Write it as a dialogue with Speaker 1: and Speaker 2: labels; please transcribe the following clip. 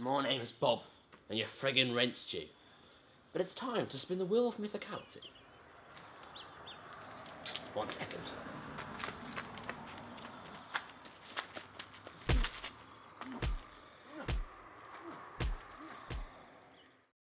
Speaker 1: My name is Bob, and your friggin' rent's due. But it's time to spin the wheel of mythicality. One second.